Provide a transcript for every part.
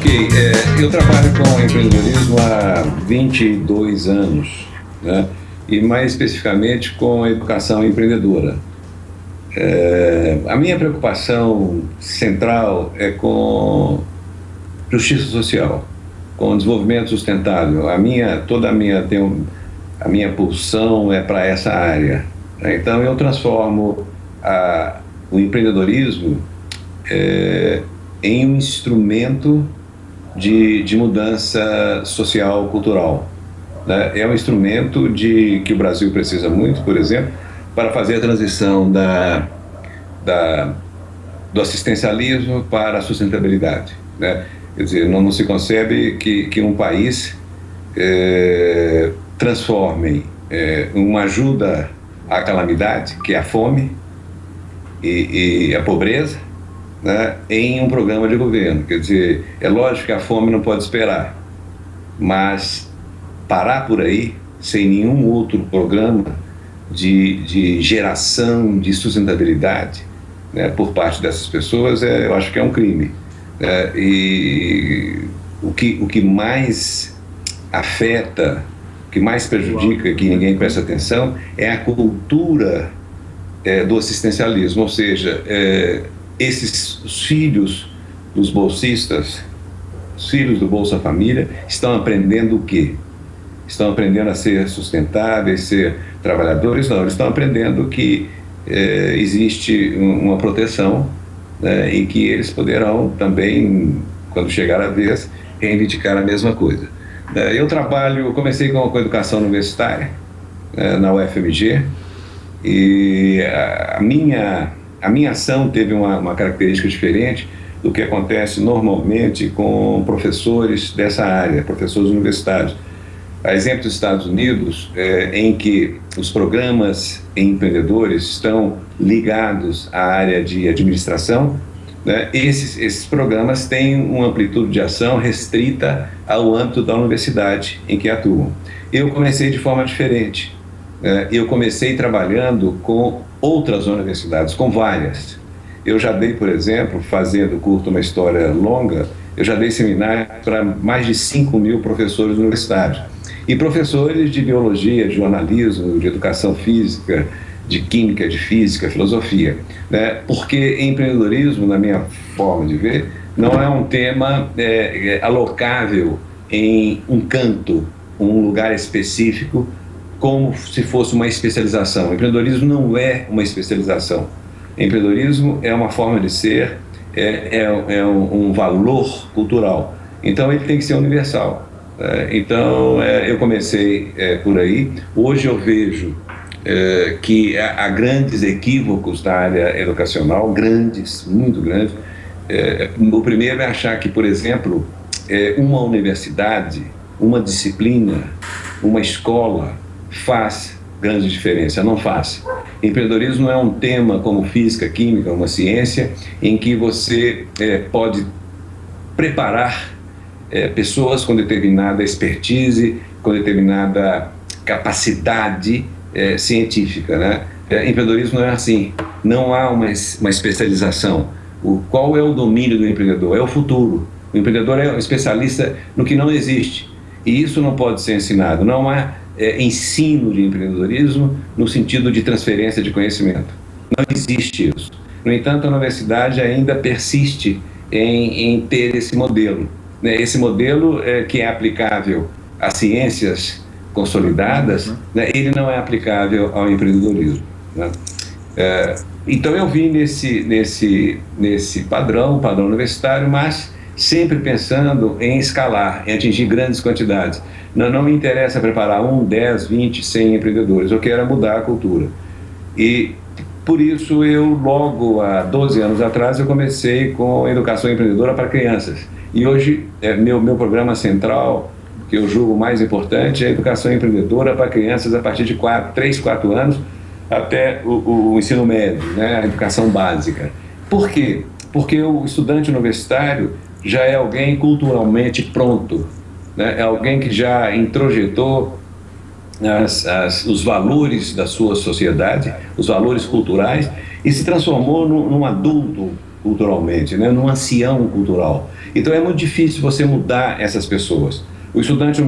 Ok, é, eu trabalho com empreendedorismo há 22 anos, né? e mais especificamente com a educação empreendedora. É, a minha preocupação central é com justiça social, com desenvolvimento sustentável. A minha, toda a minha, tenho, a minha pulsão é para essa área. Né? Então eu transformo a, o empreendedorismo é, em um instrumento de, de mudança social, cultural. Né? É um instrumento de, que o Brasil precisa muito, por exemplo, para fazer a transição da, da, do assistencialismo para a sustentabilidade. Né? Quer dizer, não, não se concebe que, que um país é, transforme é, uma ajuda à calamidade, que é a fome e, e a pobreza, né, em um programa de governo. Quer dizer, é lógico que a fome não pode esperar, mas parar por aí, sem nenhum outro programa de, de geração de sustentabilidade né, por parte dessas pessoas, é, eu acho que é um crime. É, e o que, o que mais afeta, o que mais prejudica, que ninguém presta atenção, é a cultura é, do assistencialismo, ou seja, é, esses os filhos dos bolsistas, os filhos do Bolsa Família, estão aprendendo o quê? Estão aprendendo a ser sustentáveis, ser trabalhadores? Não, eles estão aprendendo que é, existe uma proteção né, e que eles poderão também, quando chegar a vez, reivindicar a mesma coisa. É, eu trabalho, comecei com, a educação universitária é, na UFMG e a minha a minha ação teve uma, uma característica diferente do que acontece normalmente com professores dessa área, professores universitários. A exemplo dos Estados Unidos, é, em que os programas empreendedores estão ligados à área de administração, né, esses, esses programas têm uma amplitude de ação restrita ao âmbito da universidade em que atuam. Eu comecei de forma diferente. Né, eu comecei trabalhando com outras universidades, com várias. Eu já dei, por exemplo, fazendo curto uma história longa, eu já dei seminário para mais de 5 mil professores universitários. E professores de biologia, de jornalismo, de educação física, de química, de física, filosofia. Né? Porque empreendedorismo, na minha forma de ver, não é um tema é, é, alocável em um canto, um lugar específico, como se fosse uma especialização. O empreendedorismo não é uma especialização. Empreendedorismo é uma forma de ser, é, é, é um, valor cultural. Então ele tem que ser universal. É, então é, eu comecei é, por aí. Hoje eu vejo é, que há, há, grandes equívocos na área educacional, grandes, muito grandes. O primeiro é achar que, por exemplo, uma universidade, uma disciplina, uma escola, faz grande diferença, não faz. Empreendedorismo é um tema como física, química, uma ciência, em que você é, pode preparar é, pessoas com determinada expertise, com determinada capacidade é, científica. Né? É, empreendedorismo não é assim, não há uma, uma especialização. O, qual é o domínio do empreendedor? É o futuro. O empreendedor é um especialista no que não existe. E isso não pode ser ensinado. Não há é, ensino de empreendedorismo no sentido de transferência de conhecimento. Não existe isso. No entanto, a universidade ainda persiste em, em ter esse modelo. Né? Esse modelo é, que é aplicável às ciências consolidadas, uhum. né? ele não é aplicável ao empreendedorismo. Né? É, então eu vim nesse, nesse, nesse padrão, padrão universitário, mas sempre pensando em escalar, em atingir grandes quantidades. Não, não me interessa preparar um, 10, 20, 100 empreendedores, eu quero mudar a cultura. E por isso eu logo há 12 anos atrás eu comecei com educação empreendedora para crianças. E hoje é meu, meu programa central, que eu julgo mais importante, é a educação empreendedora para crianças a partir de 4, 3, 4 anos até o, o ensino médio, né, a educação básica. Por quê? Porque o estudante universitário já é alguém culturalmente pronto, né? é alguém que já introjetou as, as, os valores da sua sociedade, os valores culturais, e se transformou num, num adulto culturalmente, né, num ancião cultural. Então é muito difícil você mudar essas pessoas. O estudante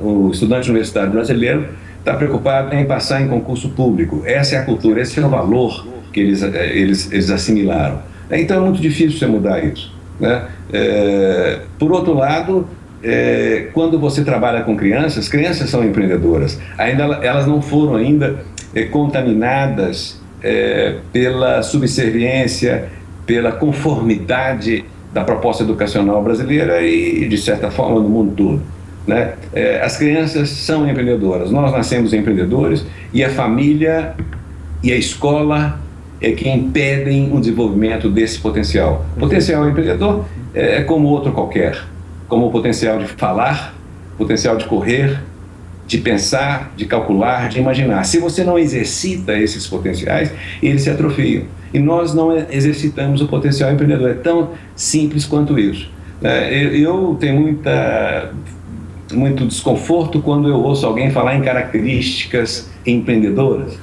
o estudante universitário brasileiro está preocupado em passar em concurso público. Essa é a cultura, esse é o valor que eles, eh, eles, eles assimilaram. Então é muito difícil você mudar isso. Né? É, por outro lado, é, quando você trabalha com crianças, crianças são empreendedoras. Ainda elas não foram ainda é, contaminadas é, pela subserviência, pela conformidade da proposta educacional brasileira e, de certa forma, no mundo todo. Né? É, as crianças são empreendedoras, nós nascemos empreendedores e a família e a escola é que impedem o desenvolvimento desse potencial. Potencial empreendedor é como outro qualquer, como o potencial de falar, potencial de correr, de pensar, de calcular, de imaginar. Se você não exercita esses potenciais, eles se atrofiam. E nós não exercitamos o potencial empreendedor. É tão simples quanto isso. É, eu tenho muita, muito desconforto quando eu ouço alguém falar em características empreendedoras.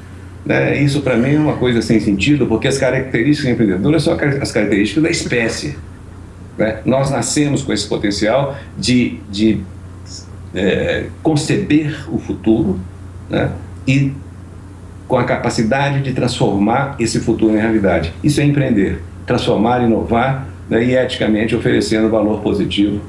Né? Isso para mim é uma coisa sem sentido, porque as características empreendedoras são as características da espécie. Né? Nós nascemos com esse potencial de, de é, conceber o futuro né? e com a capacidade de transformar esse futuro em realidade. Isso é empreender, transformar, inovar né? e eticamente oferecendo valor positivo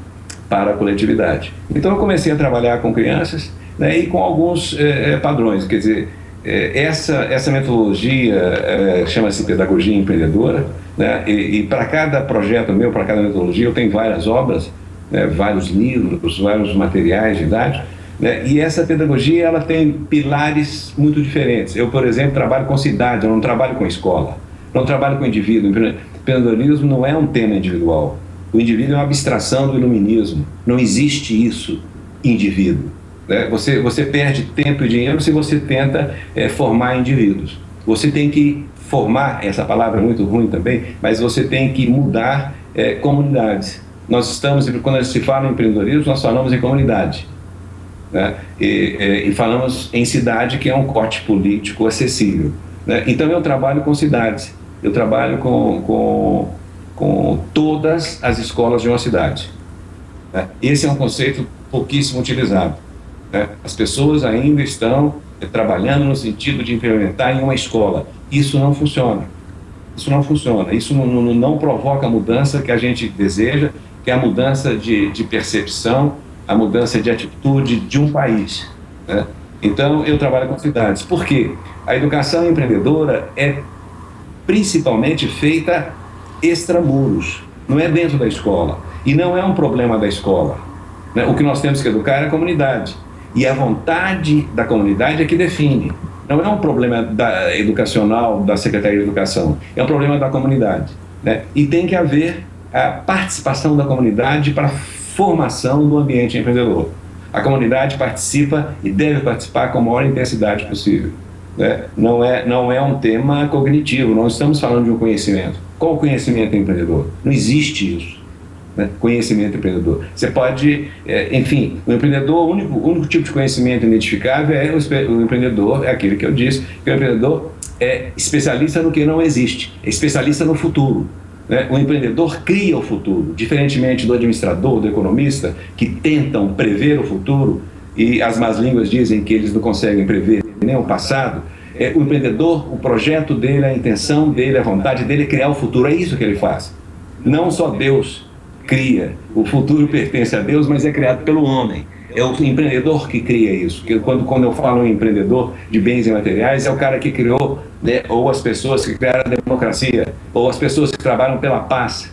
para a coletividade. Então eu comecei a trabalhar com crianças né? e com alguns é, é padrões, quer dizer, essa, essa metodologia é, chama-se pedagogia empreendedora, né? e, e para cada projeto meu, para cada metodologia, eu tenho várias obras, né? vários livros, vários materiais didáticos, né? e essa pedagogia ela tem pilares muito diferentes. Eu, por exemplo, trabalho com cidade, eu não trabalho com escola, não trabalho com indivíduo. Empreendedorismo não é um tema individual. O indivíduo é uma abstração do iluminismo. Não existe isso, indivíduo. Né? Você, você perde tempo e dinheiro se você tenta é, formar indivíduos. Você tem que formar, essa palavra é muito ruim também, mas você tem que mudar é, comunidades. Nós estamos, quando se fala em empreendedorismo, nós falamos em comunidade. Né? E, é, e, falamos em cidade, que é um corte político acessível. Né? Então eu trabalho com cidades, eu trabalho com, com, com todas as escolas de uma cidade. Né? Esse é um conceito pouquíssimo utilizado. Né? As pessoas ainda estão eh, trabalhando no sentido de implementar em uma escola. Isso não funciona. Isso não funciona. Isso não, não, não provoca a mudança que a gente deseja, que é a mudança de, de percepção, a mudança de atitude de um país. Né? Então, eu trabalho com cidades. Por quê? A educação empreendedora é principalmente feita extramuros, não é dentro da escola. E não é um problema da escola. Né? O que nós temos que educar é a comunidade. E a vontade da comunidade é que define. Não é um problema da, educacional da Secretaria de Educação, é um problema da comunidade. Né? E tem que haver a participação da comunidade para a formação do ambiente empreendedor. A comunidade participa e deve participar com a maior intensidade possível. Né? Não, é, não é um tema cognitivo, não estamos falando de um conhecimento. Qual o conhecimento empreendedor? Não existe isso né? conhecimento empreendedor. Você pode, é, enfim, o empreendedor, o único, o único tipo de conhecimento identificável é o, o empreendedor, é aquele que eu disse, que o empreendedor é especialista no que não existe, é especialista no futuro. Né? O empreendedor cria o futuro, diferentemente do administrador, do economista, que tentam prever o futuro e as más línguas dizem que eles não conseguem prever nem o passado, é, o empreendedor, o projeto dele, a intenção dele, a vontade dele é criar o futuro, é isso que ele faz. Não só Deus cria. O futuro pertence a Deus, mas é criado pelo homem. É o empreendedor que cria isso. Que quando, quando eu falo em empreendedor de bens e materiais, é o cara que criou, né, ou as pessoas que criaram a democracia, ou as pessoas que trabalham pela paz.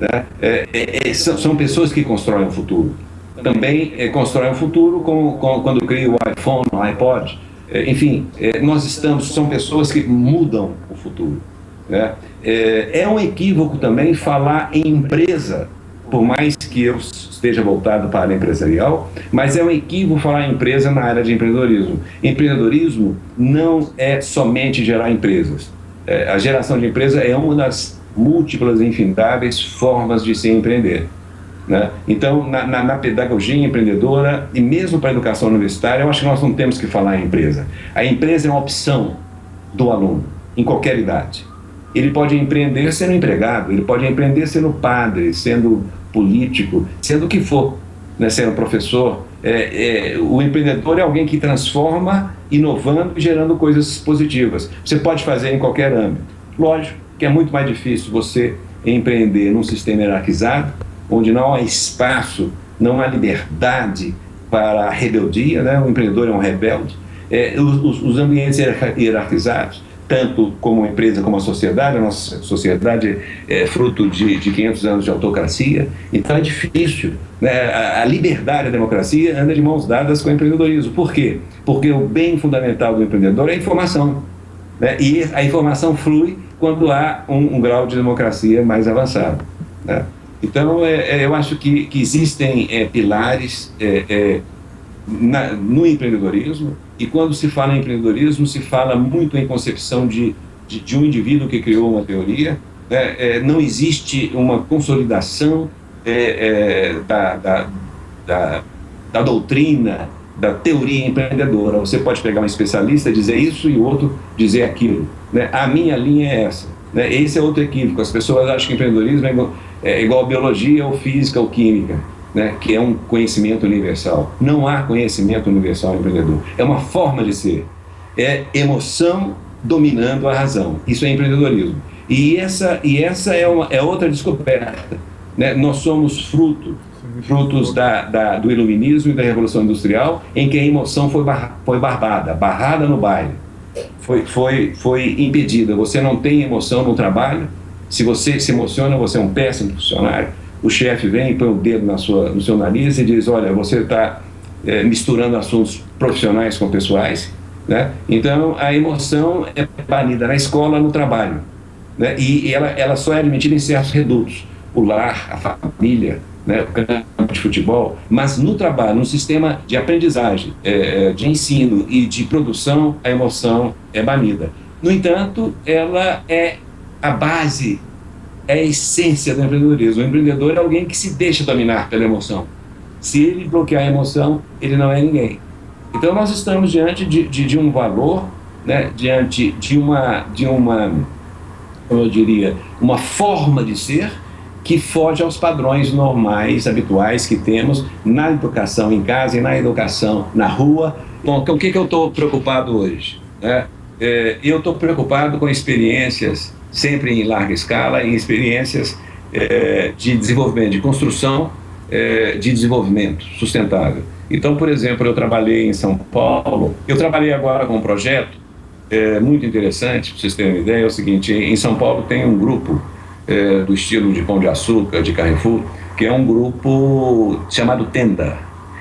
Né? É, é, é são, são, pessoas que constroem o futuro. Também é, constroem o futuro com, com, quando cria o iPhone, o iPod. É, enfim, é, nós estamos, são pessoas que mudam o futuro. Né? é um equívoco também falar em empresa por mais que eu esteja voltado para a área empresarial, mas é um equívoco falar em empresa na área de empreendedorismo. Empreendedorismo não é somente gerar empresas. É, a geração de empresa é uma das múltiplas e infindáveis formas de se empreender. Né? Então, na, na, na, pedagogia empreendedora e mesmo para a educação universitária, eu acho que nós não temos que falar em empresa. A empresa é uma opção do aluno, em qualquer idade. Ele pode empreender sendo empregado, ele pode empreender sendo padre, sendo político, sendo o que for, né, sendo professor. É, é, o empreendedor é alguém que transforma, inovando e gerando coisas positivas. Você pode fazer em qualquer âmbito. Lógico que é muito mais difícil você empreender num sistema hierarquizado, onde não há espaço, não há liberdade para a rebeldia, né? o empreendedor é um rebelde. É, os, os ambientes hierarquizados, tanto como empresa como a sociedade, a nossa sociedade é fruto de, de 500 anos de autocracia, então é difícil. Né? A, a liberdade, a democracia anda de mãos dadas com o empreendedorismo. Por quê? Porque o bem fundamental do empreendedor é a informação. Né? E a informação flui quando há um, um grau de democracia mais avançado. Né? Então, é, é, eu acho que, que existem é, pilares é, é, na, no empreendedorismo, e quando se fala em empreendedorismo, se fala muito em concepção de, de, de um indivíduo que criou uma teoria, né? É, não existe uma consolidação da, da, da, da doutrina, da teoria empreendedora. Você pode pegar um especialista, dizer isso e outro dizer aquilo. Né? A minha linha é essa. Né? Esse é outro equívoco. As pessoas acham que empreendedorismo é igual, é igual biologia ou física ou química, né? que é um conhecimento universal. Não há conhecimento universal empreendedor. É uma forma de ser. É emoção dominando a razão. Isso é empreendedorismo. E essa, e essa é, uma, é outra descoberta. Né? Nós somos fruto frutos da, da, do iluminismo e da revolução industrial, em que a emoção foi, bar, foi barbada, barrada no baile, foi, foi, foi impedida. Você não tem emoção no trabalho, se você se emociona, você é um péssimo funcionário. O chefe vem, põe o dedo na sua, no seu nariz e diz, olha, você está é, misturando assuntos profissionais com pessoais. Né? Então, a emoção é banida na escola, no trabalho. Né? E ela, ela só é admitida em certos redutos. O lar, a família, né, o campo de futebol, mas no trabalho, no sistema de aprendizagem, é, de ensino e de produção, a emoção é banida. No entanto, ela é a base, é a essência do empreendedorismo. O empreendedor é alguém que se deixa dominar pela emoção. Se ele bloquear a emoção, ele não é ninguém. Então nós estamos diante de, de, de um valor, né, diante de uma, de uma, como eu diria, uma forma de ser que foge aos padrões normais, habituais que temos na educação em casa e na educação na rua. Bom, o que, que eu estou preocupado hoje? É, é, eu estou preocupado com experiências, sempre em larga escala, em experiências é, de desenvolvimento, de construção é, de desenvolvimento sustentável. Então, por exemplo, eu trabalhei em São Paulo, eu trabalhei agora com um projeto é, muito interessante, para vocês terem uma ideia, é o seguinte, em São Paulo tem um grupo do estilo de Pão de Açúcar, de Carrefour, que é um grupo chamado Tenda.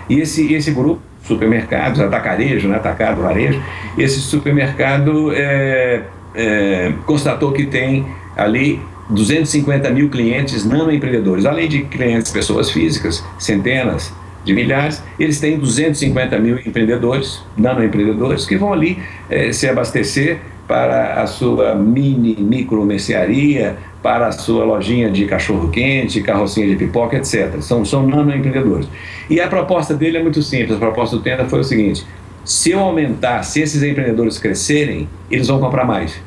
E esse, esse grupo, supermercados, atacarejo, né, atacado, varejo, esse supermercado é, é, constatou que tem ali 250 mil clientes nanoempreendedores, além de clientes, pessoas físicas, centenas de milhares, eles têm 250 mil empreendedores, nanoempreendedores, que vão ali é, se abastecer para a sua mini, micro mercearia, para a sua lojinha de cachorro-quente, carrocinha de pipoca, etc. São, são nano-empreendedores. E a proposta dele é muito simples, a proposta do Tenda foi o seguinte, se eu aumentar, se esses empreendedores crescerem, eles vão comprar mais.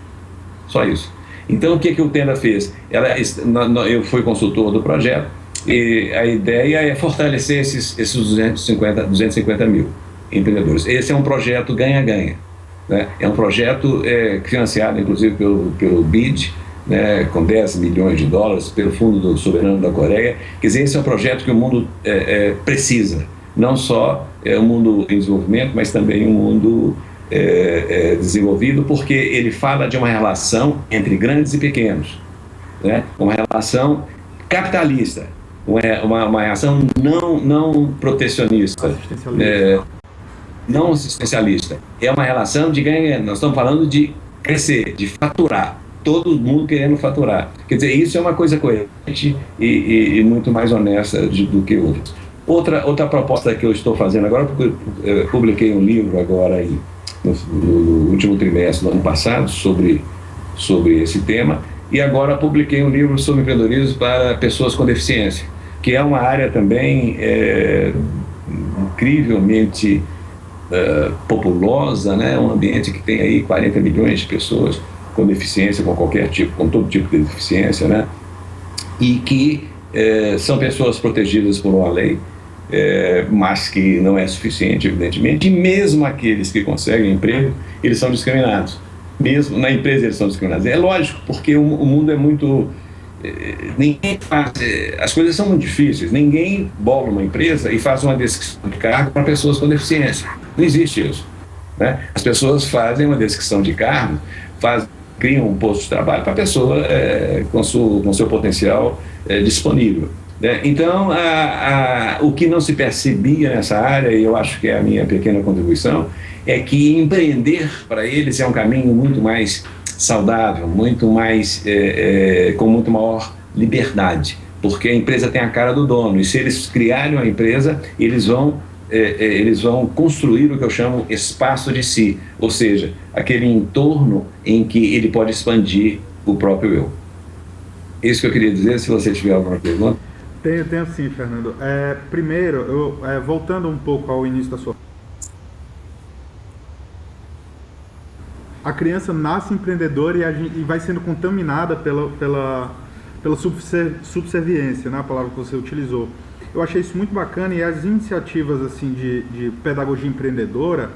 Só isso. Então, o que, que o Tenda fez? Ela, eu fui consultor do projeto, e a ideia é fortalecer esses, esses 250, 250 mil empreendedores. Esse é um projeto ganha-ganha. Né? É um projeto é, financiado, inclusive, pelo, pelo BID, né, com 10 milhões de dólares pelo Fundo do Soberano da Coreia. Quer dizer, esse é um projeto que o mundo é, é, precisa, não só é, o mundo em desenvolvimento, mas também o um mundo é, é, desenvolvido, porque ele fala de uma relação entre grandes e pequenos, né, uma relação capitalista, uma, uma relação não, não protecionista, é, não assistencialista. É uma relação de ganha, nós estamos falando de crescer, de faturar todo mundo querendo faturar. Quer dizer, isso é uma coisa coerente e, e, e muito mais honesta de, do que outras. Outra, outra proposta que eu estou fazendo agora, porque eu publiquei um livro agora no, no, último trimestre do ano passado sobre, sobre esse tema, e agora publiquei um livro sobre empreendedorismo para pessoas com deficiência, que é uma área também é, incrivelmente é, populosa, né? um ambiente que tem aí 40 milhões de pessoas, com deficiência, com qualquer tipo, com todo tipo de deficiência, né? E que é, são pessoas protegidas por uma lei, é, mas que não é suficiente, evidentemente, e mesmo aqueles que conseguem emprego, eles são discriminados. Mesmo na empresa eles são discriminados. É lógico, porque o, o mundo é muito... É, ninguém faz, é, as coisas são muito difíceis. Ninguém bola uma empresa e faz uma descrição de cargo para pessoas com deficiência. Não existe isso. Né? As pessoas fazem uma descrição de cargo, faz, criam um posto de trabalho para a pessoa é, com, seu, com seu potencial é, disponível. Né? Então, a, a, o que não se percebia nessa área, e eu acho que é a minha pequena contribuição, é que empreender para eles é um caminho muito mais saudável, muito mais, é, é, com muito maior liberdade, porque a empresa tem a cara do dono, e se eles criarem uma empresa, eles vão é, é, eles vão construir o que eu chamo espaço de si, ou seja, aquele entorno em que ele pode expandir o próprio eu. Isso que eu queria dizer, se você tiver alguma pergunta. Tenho, tenho sim, Fernando. É, primeiro, eu, é, voltando um pouco ao início da sua... A criança nasce empreendedora e, gente, e vai sendo contaminada pela, pela, pela subserviência, né, a palavra que você utilizou. Eu achei isso muito bacana e as iniciativas assim de, de pedagogia empreendedora,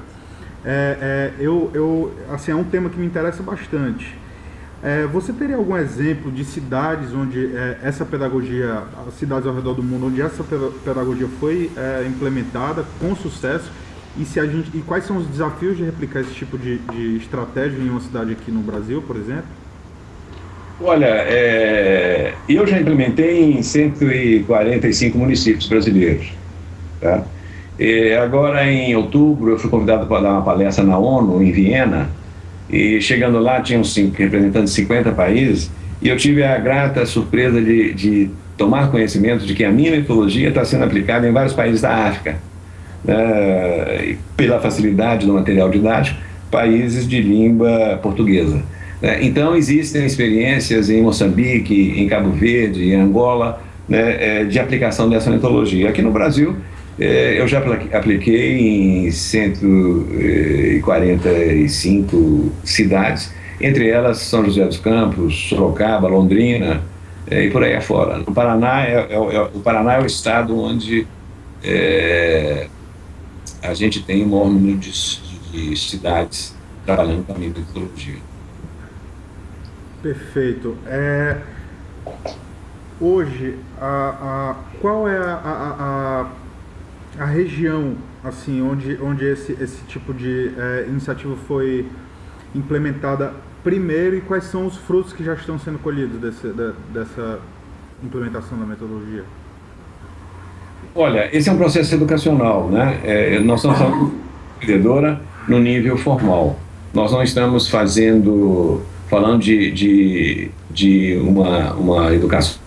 é, é, eu, eu, assim, é um tema que me interessa bastante. É, você teria algum exemplo de cidades onde é, essa pedagogia, cidades ao redor do mundo, onde essa pedagogia foi é, implementada com sucesso e, se a gente, e quais são os desafios de replicar esse tipo de, de estratégia em uma cidade aqui no Brasil, por exemplo? Olha, é, eu já implementei em 145 municípios brasileiros. Tá? Agora, em outubro, eu fui convidado para dar uma palestra na ONU, em Viena, e chegando lá, tinham cinco, representantes de 50 países, e eu tive a grata surpresa de, de tomar conhecimento de que a minha metodologia está sendo aplicada em vários países da África, né, pela facilidade do material didático, países de língua portuguesa. Né? Então, existem experiências em Moçambique, em Cabo Verde, em Angola, né, é, de aplicação dessa metodologia. Aqui no Brasil, eu já apliquei em 145 cidades, entre elas São José dos Campos, Sorocaba, Londrina é, e por aí afora. No Paraná, é, é, é, o Paraná é o estado onde é, a gente tem o maior número de, de cidades trabalhando com a metodologia. Perfeito. É, hoje, a, a, qual é a, a, a, região assim, onde, onde esse, esse tipo de é, iniciativa foi implementada primeiro e quais são os frutos que já estão sendo colhidos desse, de, dessa implementação da metodologia? Olha, esse é um processo educacional, né? É, nós estamos falando empreendedora no nível formal. Nós não estamos fazendo falando de, de, de uma, uma educação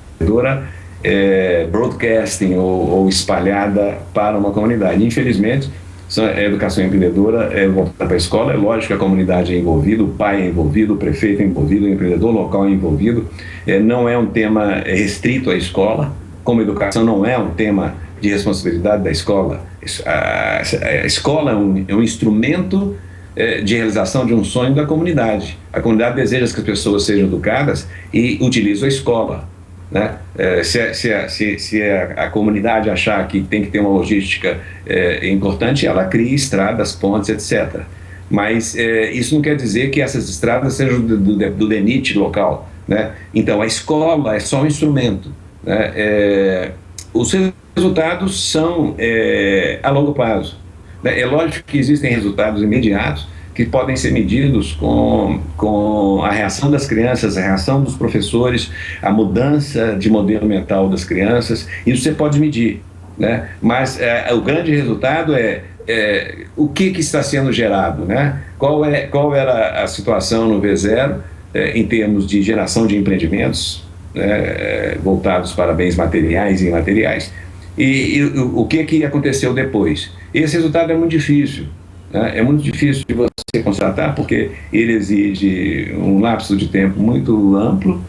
é, broadcasting ou, ou, espalhada para uma comunidade. Infelizmente, a educação empreendedora é voltada para a escola, é lógico que a comunidade é envolvida, o pai é envolvido, o prefeito é envolvido, o empreendedor local é envolvido. É, não é um tema restrito à escola, como educação não é um tema de responsabilidade da escola. A, a escola é um, é um instrumento é, de realização de um sonho da comunidade. A comunidade deseja que as pessoas sejam educadas e utiliza a escola. Né? É, se, se, se, se a, a, comunidade achar que tem que ter uma logística é, importante, ela cria estradas, pontes, etc. Mas é, isso não quer dizer que essas estradas sejam do, do, do DENIT local. Né? Então, a escola é só um instrumento. Né? É, os resultados são é, a longo prazo. Né? É lógico que existem resultados imediatos que podem ser medidos com, com a reação das crianças, a reação dos professores, a mudança de modelo mental das crianças, isso você pode medir. Né? Mas é, o grande resultado é, é, o que, que está sendo gerado, né? qual, é, qual era a situação no V0 é, em termos de geração de empreendimentos né, é, voltados para bens materiais e imateriais, e, e o, o que, que aconteceu depois. Esse resultado é muito difícil. Né? É muito difícil de você constatar, porque ele exige um lapso de tempo muito amplo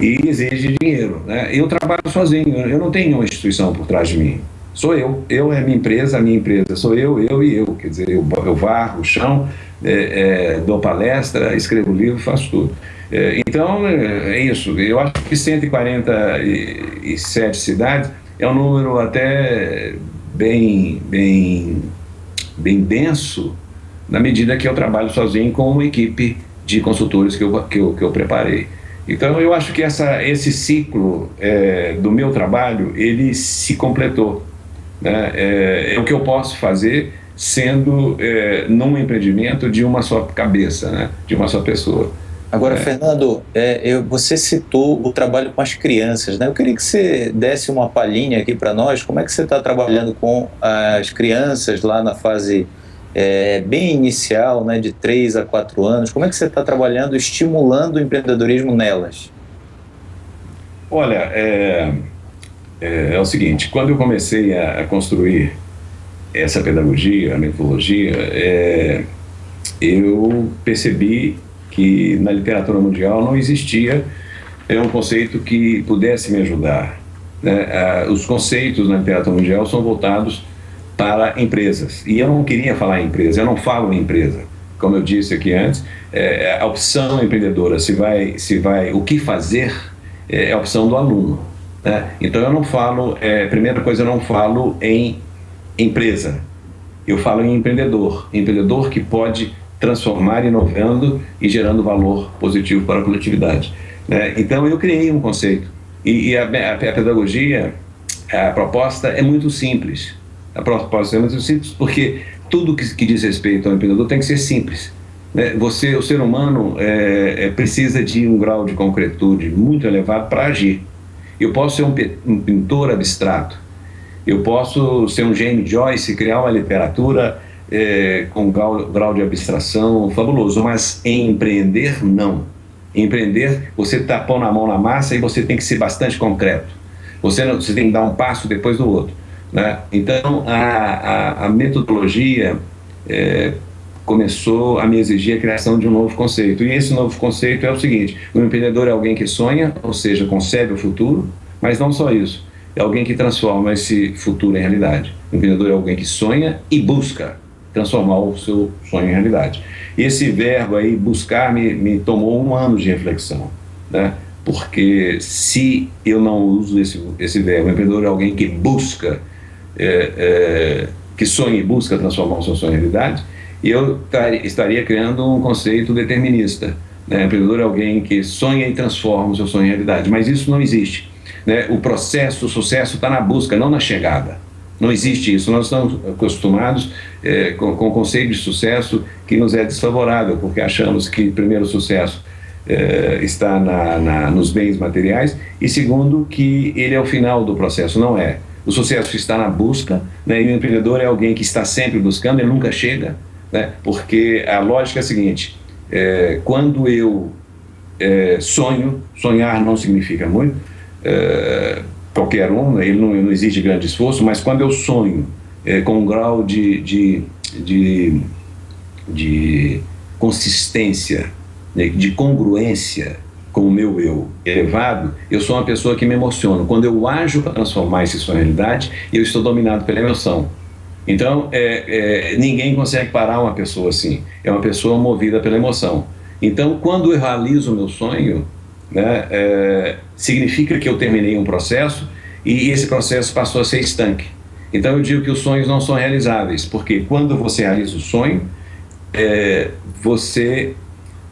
e exige dinheiro. Né? Eu trabalho sozinho, eu não tenho uma instituição por trás de mim. Sou eu, eu é minha empresa, a minha empresa sou eu, eu e eu. Quer dizer, eu, eu varro o chão, é, é, dou palestra, escrevo livro, faço tudo. É, então, é, é isso. Eu acho que 147 cidades é um número até bem, bem, bem denso, na medida que eu trabalho sozinho com uma equipe de consultores que eu, que eu, que eu preparei. Então, eu acho que essa, esse ciclo é, do meu trabalho, ele se completou. Né? É, é, o que eu posso fazer sendo é, num empreendimento de uma só cabeça, né? de uma só pessoa. Agora, é. Fernando, é, eu, você citou o trabalho com as crianças, né? Eu queria que você desse uma palhinha aqui para nós. Como é que você está trabalhando com as crianças lá na fase é, bem inicial, né, de 3 a 4 anos? Como é que você está trabalhando, estimulando o empreendedorismo nelas? Olha, é, é, é o seguinte, quando eu comecei a, a, construir essa pedagogia, a metodologia, é, eu percebi que na literatura mundial não existia é um conceito que pudesse me ajudar. Né? os conceitos na literatura mundial são voltados para empresas. E eu não queria falar em empresa, eu não falo em empresa. Como eu disse aqui antes, é, a opção empreendedora, se vai, se vai, o que fazer, é a opção do aluno. Né? Então eu não falo, é, primeira coisa, eu não falo em empresa, eu falo em empreendedor. Empreendedor que pode transformar, inovando e gerando valor positivo para a coletividade. Né? Então eu criei um conceito e, e a, a, a, pedagogia, a proposta é muito simples. A proposta é simples porque tudo que, que diz respeito ao empreendedor tem que ser simples. Né? Você, o ser humano é, é, precisa de um grau de concretude muito elevado para agir. Eu posso ser um, um pintor abstrato, eu posso ser um James Joyce, criar uma literatura é, com grau, grau de abstração fabuloso, mas em empreender, não. Em empreender, você está pondo a mão na massa e você tem que ser bastante concreto. Você, não, você tem que dar um passo depois do outro. Né? Então, a, a, a metodologia é, começou a me exigir a criação de um novo conceito. E esse novo conceito é o seguinte, o empreendedor é alguém que sonha, ou seja, concebe o futuro, mas não só isso, é alguém que transforma esse futuro em realidade. O empreendedor é alguém que sonha e busca transformar o seu sonho em realidade. Esse verbo aí, buscar, me, me tomou um ano de reflexão, né? porque se eu não uso esse, esse verbo, empreendedor é alguém que busca, é, é, que sonha e busca transformar o seu sonho em realidade, eu estaria criando um conceito determinista. Né? Empreendedor é alguém que sonha e transforma o seu sonho em realidade, mas isso não existe. Né? O processo, o sucesso está na busca, não na chegada. Não existe isso. Nós estamos acostumados é, com, com o conceito de sucesso que nos é desfavorável, porque achamos que, primeiro, o sucesso é, está na, na, nos bens materiais e, segundo, que ele é o final do processo. Não é. O sucesso está na busca né, e o empreendedor é alguém que está sempre buscando, ele nunca chega, né, porque a lógica é a seguinte, é, quando eu é, sonho, sonhar não significa muito, é, qualquer um, né? ele não, não, exige grande esforço, mas quando eu sonho é, com um grau de, de, de, de consistência, né? de congruência com o meu eu elevado, eu sou uma pessoa que me emociono. Quando eu ajo para transformar isso em realidade, eu estou dominado pela emoção. Então, é, é, ninguém consegue parar uma pessoa assim. É uma pessoa movida pela emoção. Então, quando eu realizo o meu sonho, né, é, significa que eu terminei um processo e esse processo passou a ser estanque. Então eu digo que os sonhos não são realizáveis, porque quando você realiza o sonho, é, você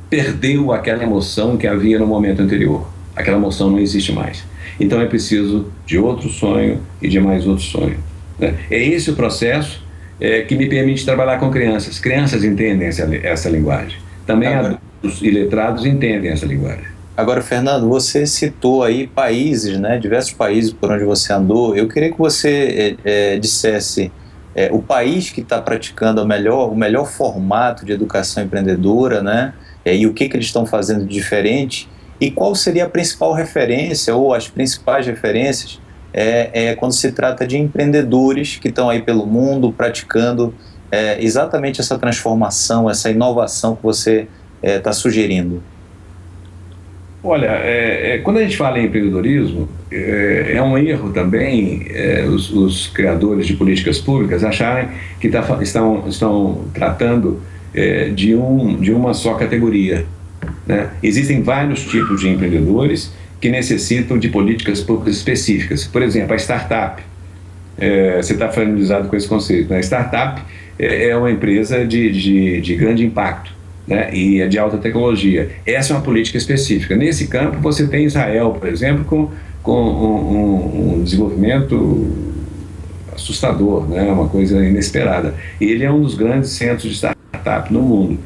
perdeu aquela emoção que havia no momento anterior. Aquela emoção não existe mais. Então é preciso de outro sonho e de mais outro sonho. Né? É esse o processo é, que me permite trabalhar com crianças. Crianças entendem essa, essa linguagem. Também adultos e letrados entendem essa linguagem. Agora, Fernando, você citou aí países, né, diversos países por onde você andou. Eu queria que você é, é, dissesse é, o país que está praticando o melhor, o melhor formato de educação empreendedora, né, e o que, que eles estão fazendo de diferente, e qual seria a principal referência ou as principais referências é, é quando se trata de empreendedores que estão aí pelo mundo praticando é, exatamente essa transformação, essa inovação que você está sugerindo. Olha, é, é, quando a gente fala em empreendedorismo, é, é um erro também é, os, os, criadores de políticas públicas acharem que tá, estão, estão tratando é, de, um, de uma só categoria. Né? Existem vários tipos de empreendedores que necessitam de políticas públicas específicas. Por exemplo, a startup. É, você está familiarizado com esse conceito. Né? A startup é, é uma empresa de, de, de grande impacto né? e é de alta tecnologia. Essa é uma política específica. Nesse campo, você tem Israel, por exemplo, com, com um, um desenvolvimento assustador, né? uma coisa inesperada. Ele é um dos grandes centros de startup no mundo.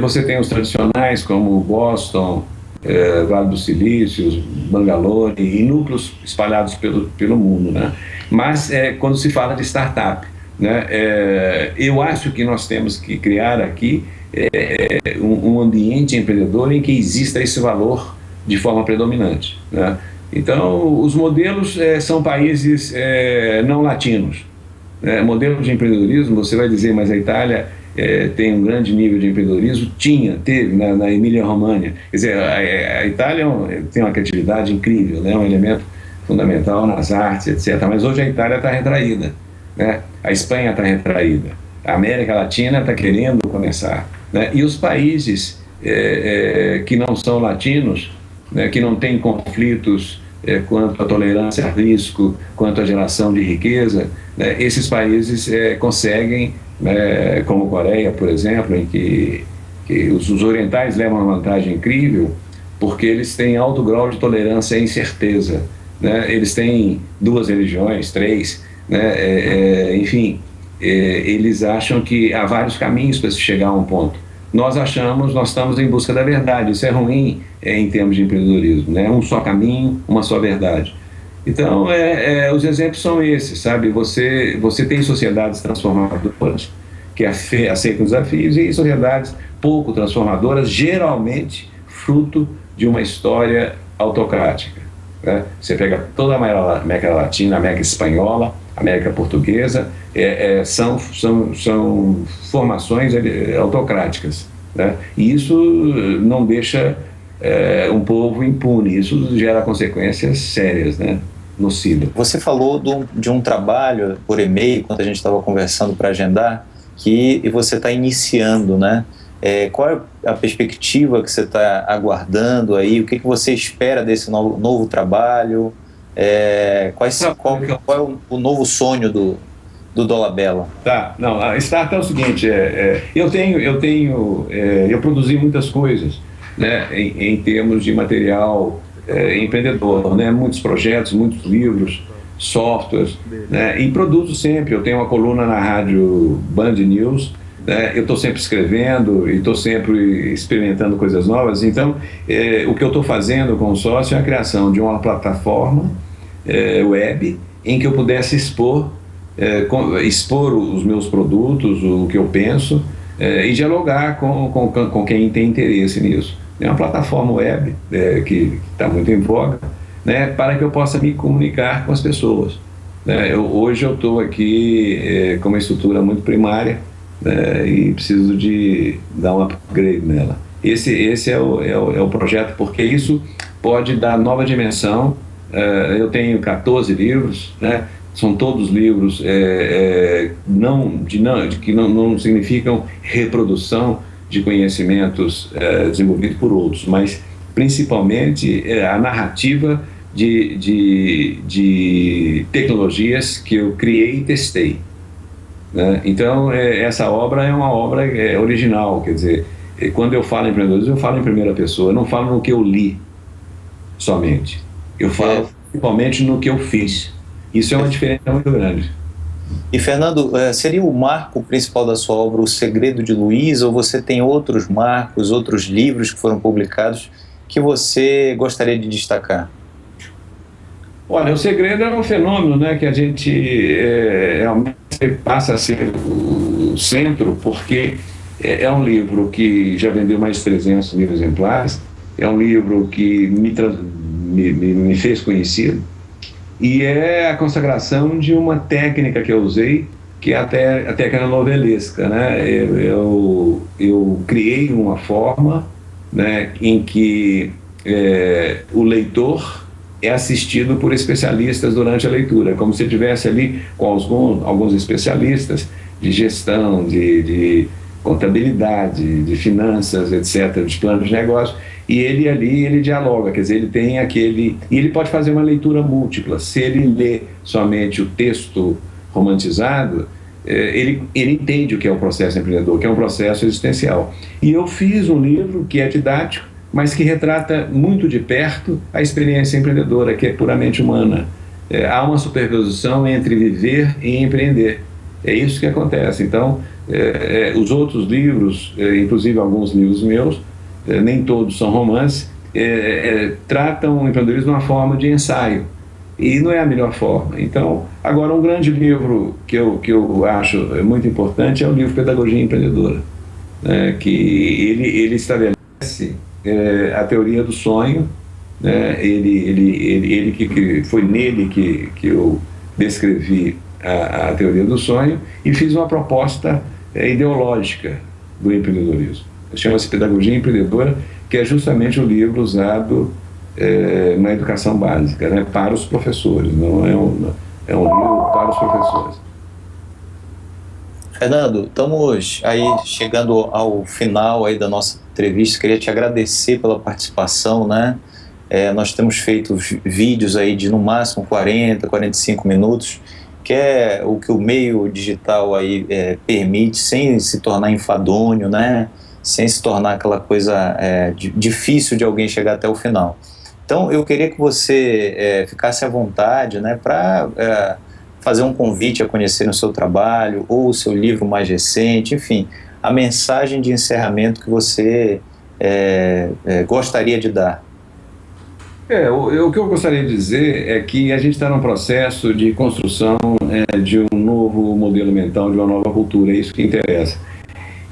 Você tem os tradicionais como Boston, é, Vale do Silício, Bangalore e núcleos espalhados pelo, pelo mundo. Né? Mas é, quando se fala de startup, né, é, eu acho que nós temos que criar aqui um, um, ambiente empreendedor em que exista esse valor de forma predominante. Né? Então, os modelos são países não latinos. Né? Modelo de empreendedorismo, você vai dizer, mas a Itália é, tem um grande nível de empreendedorismo, tinha, teve na, na Emília-România. Quer dizer, a, a Itália é tem uma criatividade incrível, né? um elemento fundamental nas artes, etc. Mas hoje a Itália está retraída, né? a Espanha está retraída, a América Latina está querendo começar. Né? E os países é, é, que não são latinos, né, que não têm conflitos é, quanto à tolerância a risco, quanto à geração de riqueza, né, esses países é, conseguem né, como Coreia, por exemplo, em que, que os, os, orientais levam uma vantagem incrível porque eles têm alto grau de tolerância à incerteza. Né? Eles têm duas religiões, três, né? É, é, enfim, é, eles acham que há vários caminhos para se chegar a um ponto. Nós achamos, nós estamos em busca da verdade, isso é ruim é, em termos de empreendedorismo, né? um só caminho, uma só verdade. Então, é, é, os exemplos são esses, sabe? Você, você tem sociedades transformadoras que aceitam desafios e sociedades pouco transformadoras, geralmente fruto de uma história autocrática. Né? Você pega toda a América Latina, a América Espanhola, a América Portuguesa, é, é, são, são, são formações autocráticas. Né? E isso não deixa é, um povo impune, isso gera consequências sérias. Né? Nociva. Você falou do, de um trabalho por e-mail, quando a gente estava conversando para agendar, que você está iniciando, né? É, qual é a perspectiva que você está aguardando aí? O que, que você espera desse novo, novo trabalho? É, quais, qual, qual é o, o, novo sonho do, do Dolabella? Tá, não, a Start é o seguinte, é, é eu tenho, eu tenho, é, eu produzi muitas coisas, né, em, em termos de material é, empreendedor, né? muitos projetos, muitos livros, softwares, né? e produzo sempre. Eu tenho uma coluna na rádio Band News, né? eu estou sempre escrevendo e estou sempre experimentando coisas novas. Então, é, o que eu estou fazendo com o sócio é a criação de uma plataforma é, web em que eu pudesse expor, é, com, expor os meus produtos, o que eu penso, é, e dialogar com, com, com quem tem interesse nisso é uma plataforma web é, que está muito em voga, né, para que eu possa me comunicar com as pessoas. Né? Eu, hoje eu estou aqui é, com uma estrutura muito primária né, e preciso de dar um upgrade nela. Esse, esse é, o, é, o, é o projeto, porque isso pode dar nova dimensão. É, eu tenho 14 livros, né? são todos livros é, é, não, de, não, de que não, não significam reprodução, de conhecimentos é, desenvolvidos por outros, mas principalmente é, a narrativa de, de, de, tecnologias que eu criei e testei. Né? Então, é, essa obra é uma obra é, original, quer dizer, quando eu falo em empreendedorismo, eu falo em primeira pessoa, eu não falo no que eu li somente, eu falo principalmente no que eu fiz. Isso é uma diferença muito grande. E Fernando, eh, seria o marco principal da sua obra O Segredo de Luiz, ou você tem outros marcos, outros livros que foram publicados que você gostaria de destacar? Olha, o segredo é um fenômeno né, que a gente é, realmente passa a ser o centro, porque é, é, um livro que já vendeu mais de 300 mil exemplares, é um livro que me, me, me fez conhecido, e é a consagração de uma técnica que eu usei, que é a, a técnica novelesca. Né? Eu, eu, eu, criei uma forma né, em que é, o leitor é assistido por especialistas durante a leitura, como se estivesse ali com alguns, alguns especialistas de gestão, de, de, contabilidade, de finanças, etc., de planos de negócio, e ele ali, ele dialoga, quer dizer, ele tem aquele... E ele pode fazer uma leitura múltipla. Se ele lê somente o texto romantizado, eh, ele, ele entende o que é o processo empreendedor, que é um processo existencial. E eu fiz um livro que é didático, mas que retrata muito de perto a experiência empreendedora, que é puramente humana. É, há uma superposição entre viver e empreender. É isso que acontece. Então, é, é, os outros livros, é, inclusive alguns livros meus, é, nem todos são romances, é, tratam o empreendedorismo de uma forma de ensaio. E não é a melhor forma. Então, agora um grande livro que eu, que eu acho muito importante é o livro Pedagogia Empreendedora, né, que ele, ele estabelece a teoria do sonho, né, ele, ele, ele, ele que, que foi nele que, que eu descrevi a, a teoria do sonho e fiz uma proposta é, ideológica do empreendedorismo. Chama-se Pedagogia Empreendedora, que é justamente o livro usado é, na educação básica, né, para os professores, não é um, é um livro para os professores. Fernando, estamos aí chegando ao final aí da nossa entrevista, queria te agradecer pela participação, né? É, nós temos feito vídeos aí de no máximo 40, 45 minutos, que é o que o meio digital aí é, permite, sem se tornar enfadonho, né? sem se tornar aquela coisa é, difícil de alguém chegar até o final. Então eu queria que você é, ficasse à vontade né, para é, fazer um convite a conhecer o seu trabalho ou o seu livro mais recente, enfim, a mensagem de encerramento que você é, é, gostaria de dar. É, o, o, que eu gostaria de dizer é que a gente está num processo de construção é, de um novo modelo mental, de uma nova cultura, é isso que interessa.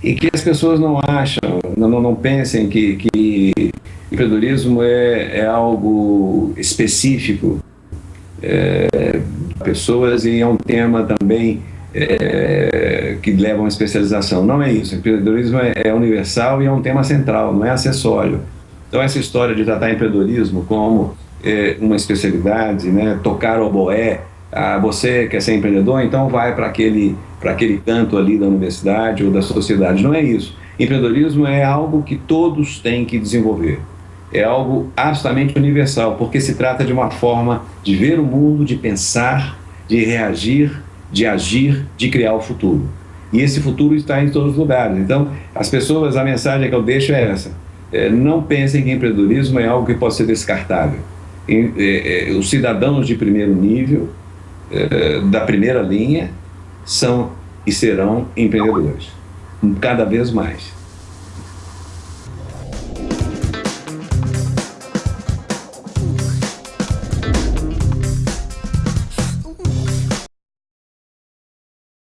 E que as pessoas não acham, não, não pensem que, que empreendedorismo é, é algo específico é, pessoas e é um tema também é, que leva a uma especialização. Não é isso, empreendedorismo é, é universal e é um tema central, não é acessório. Então essa história de tratar empreendedorismo como é, uma especialidade, né, tocar oboé, ah, você quer ser empreendedor, então vai para aquele, aquele canto ali da universidade ou da sociedade. Não é isso. Empreendedorismo é algo que todos têm que desenvolver. É algo absolutamente universal, porque se trata de uma forma de ver o mundo, de pensar, de reagir, de agir, de criar o futuro. E esse futuro está em todos os lugares. Então, as pessoas, a mensagem que eu deixo é essa é, não pensem que empreendedorismo é algo que pode ser descartável. É, é, os cidadãos de primeiro nível, da primeira linha, são e serão empreendedores, cada vez mais.